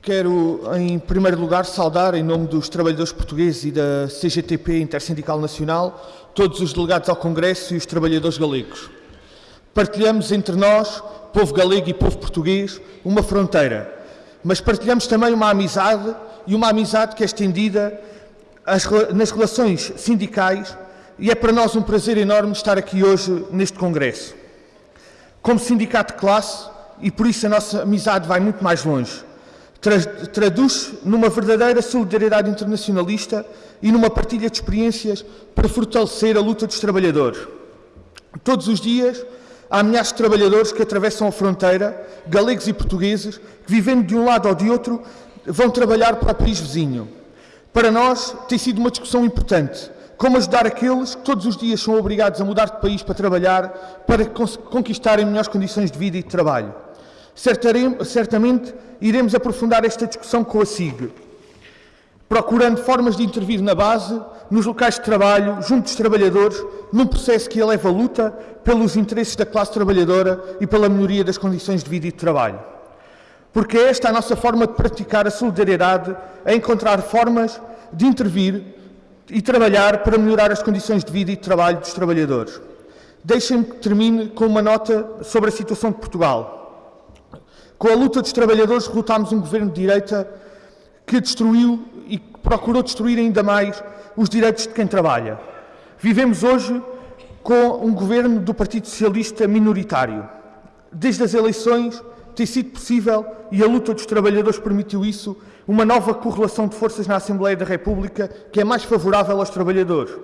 Quero, em primeiro lugar, saudar, em nome dos trabalhadores portugueses e da CGTP Intersindical Nacional, todos os delegados ao Congresso e os trabalhadores galegos. Partilhamos entre nós, povo galego e povo português, uma fronteira, mas partilhamos também uma amizade e uma amizade que é estendida nas relações sindicais e é para nós um prazer enorme estar aqui hoje neste Congresso. Como sindicato de classe, e por isso a nossa amizade vai muito mais longe, traduz numa verdadeira solidariedade internacionalista e numa partilha de experiências para fortalecer a luta dos trabalhadores. Todos os dias há milhares de trabalhadores que atravessam a fronteira, galegos e portugueses, que vivendo de um lado ou de outro, vão trabalhar para o país vizinho. Para nós tem sido uma discussão importante, como ajudar aqueles que todos os dias são obrigados a mudar de país para trabalhar, para conquistarem melhores condições de vida e de trabalho. Certamente iremos aprofundar esta discussão com a SIG, procurando formas de intervir na base, nos locais de trabalho, junto dos trabalhadores, num processo que eleva a luta pelos interesses da classe trabalhadora e pela melhoria das condições de vida e de trabalho. Porque é esta a nossa forma de praticar a solidariedade, a encontrar formas de intervir e trabalhar para melhorar as condições de vida e de trabalho dos trabalhadores. Deixem-me que termine com uma nota sobre a situação de Portugal. Com a luta dos trabalhadores, derrotámos um governo de direita que destruiu e procurou destruir ainda mais os direitos de quem trabalha. Vivemos hoje com um governo do Partido Socialista minoritário. Desde as eleições tem sido possível, e a luta dos trabalhadores permitiu isso, uma nova correlação de forças na Assembleia da República que é mais favorável aos trabalhadores.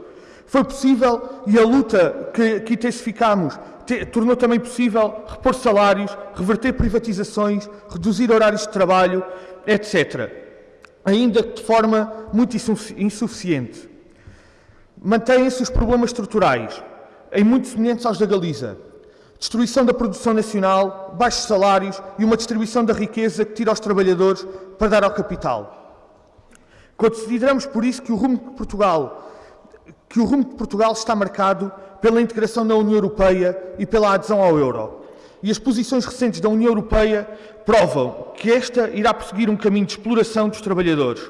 Foi possível e a luta que, que intensificámos te, tornou também possível repor salários, reverter privatizações, reduzir horários de trabalho, etc. Ainda de forma muito insuficiente. Mantêm-se os problemas estruturais, em muito semelhantes aos da Galiza. Destruição da produção nacional, baixos salários e uma distribuição da riqueza que tira aos trabalhadores para dar ao capital. Consideramos por isso que o rumo de Portugal que o rumo de Portugal está marcado pela integração na União Europeia e pela adesão ao euro. E as posições recentes da União Europeia provam que esta irá prosseguir um caminho de exploração dos trabalhadores.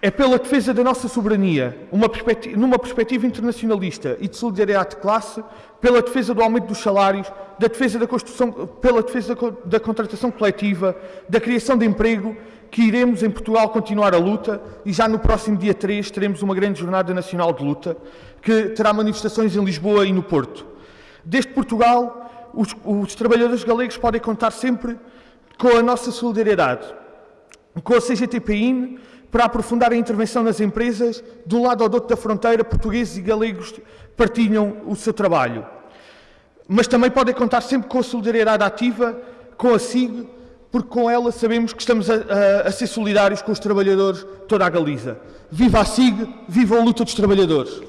É pela defesa da nossa soberania, numa perspectiva internacionalista e de solidariedade de classe, pela defesa do aumento dos salários, da defesa da construção, pela defesa da contratação coletiva, da criação de emprego que iremos em Portugal continuar a luta e já no próximo dia 3 teremos uma grande jornada nacional de luta que terá manifestações em Lisboa e no Porto. Desde Portugal, os, os trabalhadores galegos podem contar sempre com a nossa solidariedade, com a CGTPIN, para aprofundar a intervenção nas empresas, de um lado ao outro da fronteira, portugueses e galegos partilham o seu trabalho. Mas também podem contar sempre com a solidariedade ativa, com a SIG, porque com ela sabemos que estamos a, a, a ser solidários com os trabalhadores toda a Galiza. Viva a SIG, viva a luta dos trabalhadores!